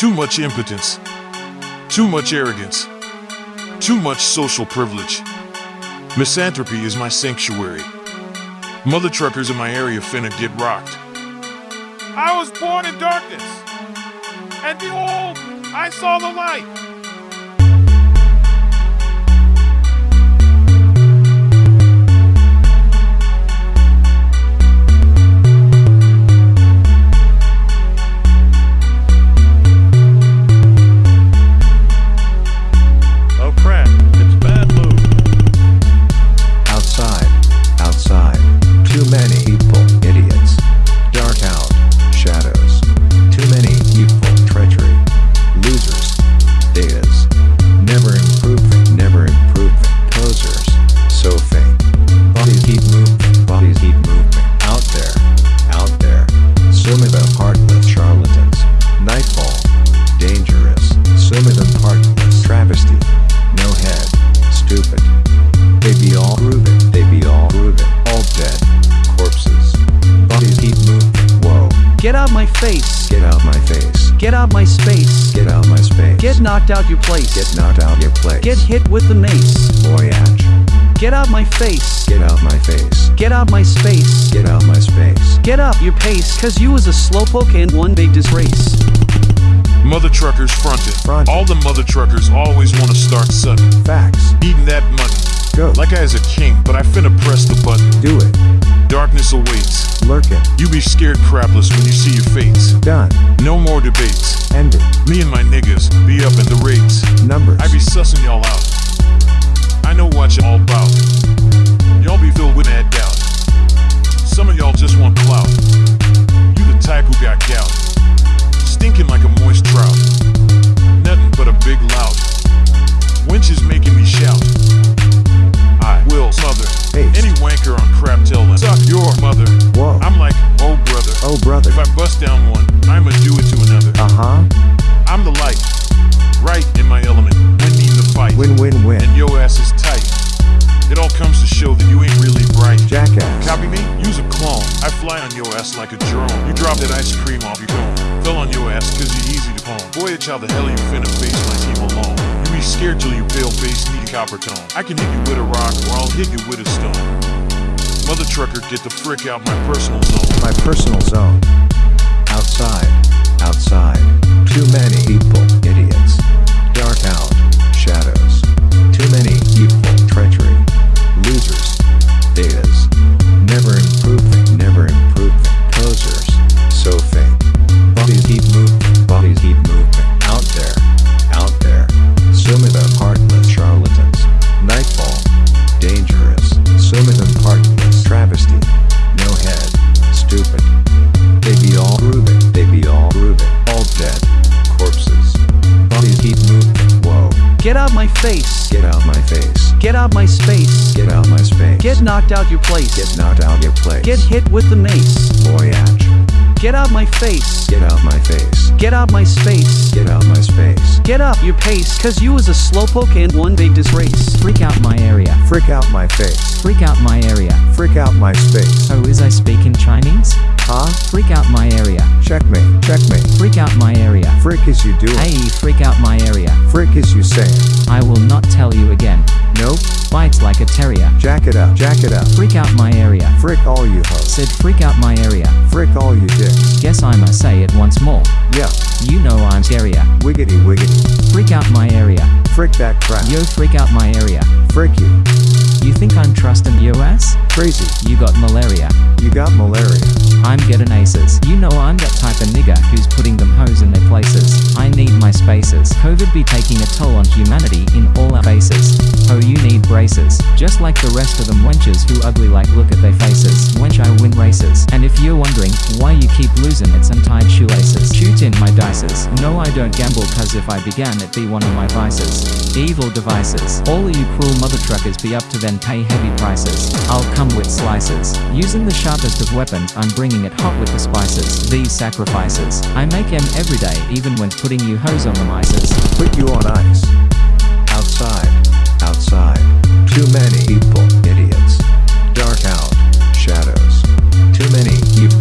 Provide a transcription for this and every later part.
Too much impotence. Too much arrogance. Too much social privilege. Misanthropy is my sanctuary. Mother truckers in my area finna get rocked. I was born in darkness, and behold, I saw the light. Of them heartless charlatans. Nightfall. Dangerous. Of them. Travesty. No head. Stupid. They be all grooving, they be all grooving, all dead. Corpses. Bodies keep moving. Whoa. Get out my face. Get out my face. Get out my space. Get out my space. Get knocked out your place. Get knocked out your place. Get hit with the mace. Voyage. Get out my face. Get out my face. Get out my space. Get out my space. Get up your pace, cause you was a slowpoke and one big disgrace. Mother truckers fronted. Fronted. All the mother truckers always wanna start sudden. Facts. Eating that money. Go. Like I is a king, but I finna press the button. Do it. Darkness awaits. Lurking. You be scared crapless when you see your fates. Done. No more debates. End it. Me and my niggas be up in the rates. Numbers. I be sussing y'all out. I know what y'all about. Y'all be filled with mad doubt. Some of y'all just want clout. You the type who got gout. Stinking like a moist trout. Nothing but a big lout. Winch is making me shout. I will smother Hey. any wanker on crap till then. Suck your mother. Whoa. I'm like, oh brother. oh, brother. If I bust down one, Jackass. Copy me? Use a clone. I fly on your ass like a drone. You drop that ice cream off your cone. Fell on your ass cause you're easy to pwn. Voyage how the hell you finna face my team alone. You be scared till you pale face need a copper tone. I can hit you with a rock or I'll hit you with a stone. Mother trucker, get the frick out my personal zone. My personal zone. Outside, outside. Too many people, idiots. Dark out, Get out my face. Get out my face. Get out my space. Get out my space. Get knocked out your place. Get knocked out your place. Get hit with the mace. Voyage. Get out my face. Get out my face. Get out my space. Get out my space. Get up your pace, cause you was a slowpoke and one big disgrace. Freak out my area. Frick out my face. Freak out my area. Frick out my space. Oh, is I speak in Chinese? Freak out my area. Checkmate. Checkmate. Freak out my area. Frick is you doing. Hey, freak out my area. Frick is you saying. I will not tell you again. Nope. Bites like a terrier. Jack it up. Jack it up. Freak out my area. Frick all you hoes. Said freak out my area. Frick all you dicks. Guess I must say it once more. Yeah. You know I'm scarier. Wiggity wiggity. Freak out my area. Frick that crap. Yo, freak out my area. Frick you. You think I'm trusting your ass? Crazy. You got malaria. You got malaria. I'm getting aces. You know I'm that type of nigga who's putting them hoes in their places. I need my spaces. COVID be taking a toll on humanity in all our faces. Oh, you need braces. Just like the rest of them wenches who ugly like look at their faces. Wench, I win races. And if you're wondering why you keep losing, it's shoelaces. No, I don't gamble cause if I began, it'd be one of my vices. Evil devices. All you cruel mother truckers be up to then pay heavy prices. I'll come with slices. Using the sharpest of weapons, I'm bringing it hot with the spices. These sacrifices. I make em every day, even when putting you hoes on the mices. Put you on ice. Outside. Outside. Too many people. Idiots. Dark out. Shadows. Too many people.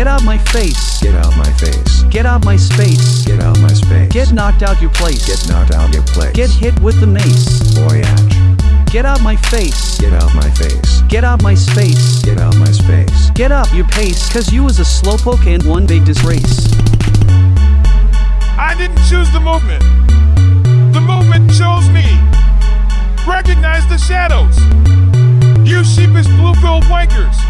Face. Get out my face. Get out my space. Get out my space. Get knocked out your place. Get knocked out your place. Get hit with the mace. Voyage. Get out my face. Get out my face. Get out my space. Get out my space. Get up your pace, cause you was a slowpoke and one big disgrace. I didn't choose the movement. The movement chose me. Recognize the shadows. You sheepish blue-billed wankers.